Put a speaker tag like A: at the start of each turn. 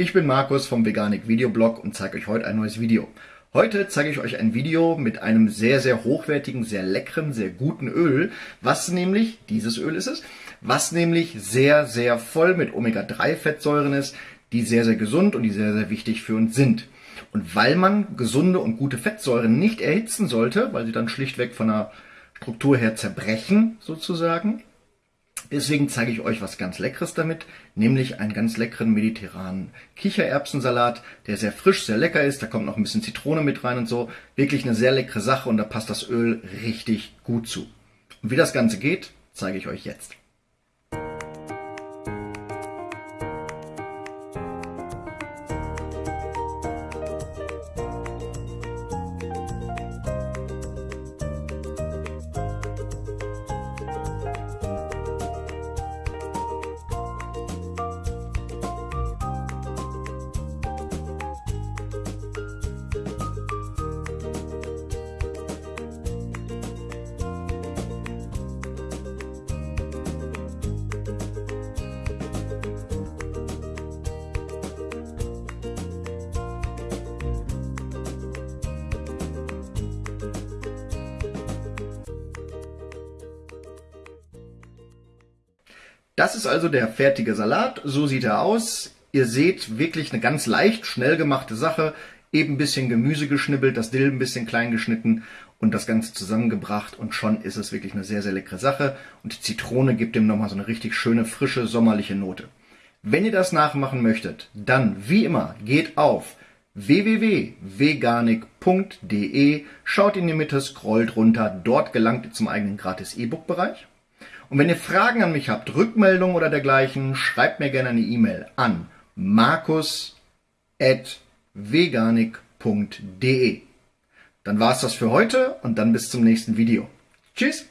A: Ich bin Markus vom Veganik Videoblog und zeige euch heute ein neues Video. Heute zeige ich euch ein Video mit einem sehr, sehr hochwertigen, sehr leckeren, sehr guten Öl, was nämlich, dieses Öl ist es, was nämlich sehr, sehr voll mit Omega-3-Fettsäuren ist, die sehr, sehr gesund und die sehr, sehr wichtig für uns sind. Und weil man gesunde und gute Fettsäuren nicht erhitzen sollte, weil sie dann schlichtweg von der Struktur her zerbrechen, sozusagen, Deswegen zeige ich euch was ganz Leckeres damit, nämlich einen ganz leckeren mediterranen Kichererbsensalat, der sehr frisch, sehr lecker ist. Da kommt noch ein bisschen Zitrone mit rein und so. Wirklich eine sehr leckere Sache und da passt das Öl richtig gut zu. Und wie das Ganze geht, zeige ich euch jetzt. Das ist also der fertige Salat. So sieht er aus. Ihr seht wirklich eine ganz leicht, schnell gemachte Sache. Eben ein bisschen Gemüse geschnibbelt, das Dill ein bisschen klein geschnitten und das Ganze zusammengebracht und schon ist es wirklich eine sehr, sehr leckere Sache. Und die Zitrone gibt dem nochmal so eine richtig schöne, frische, sommerliche Note. Wenn ihr das nachmachen möchtet, dann wie immer geht auf www.veganik.de, schaut in die Mitte, scrollt runter, dort gelangt ihr zum eigenen gratis E-Book-Bereich. Und wenn ihr Fragen an mich habt, Rückmeldungen oder dergleichen, schreibt mir gerne eine E-Mail an markus.veganik.de. Dann war's das für heute und dann bis zum nächsten Video. Tschüss!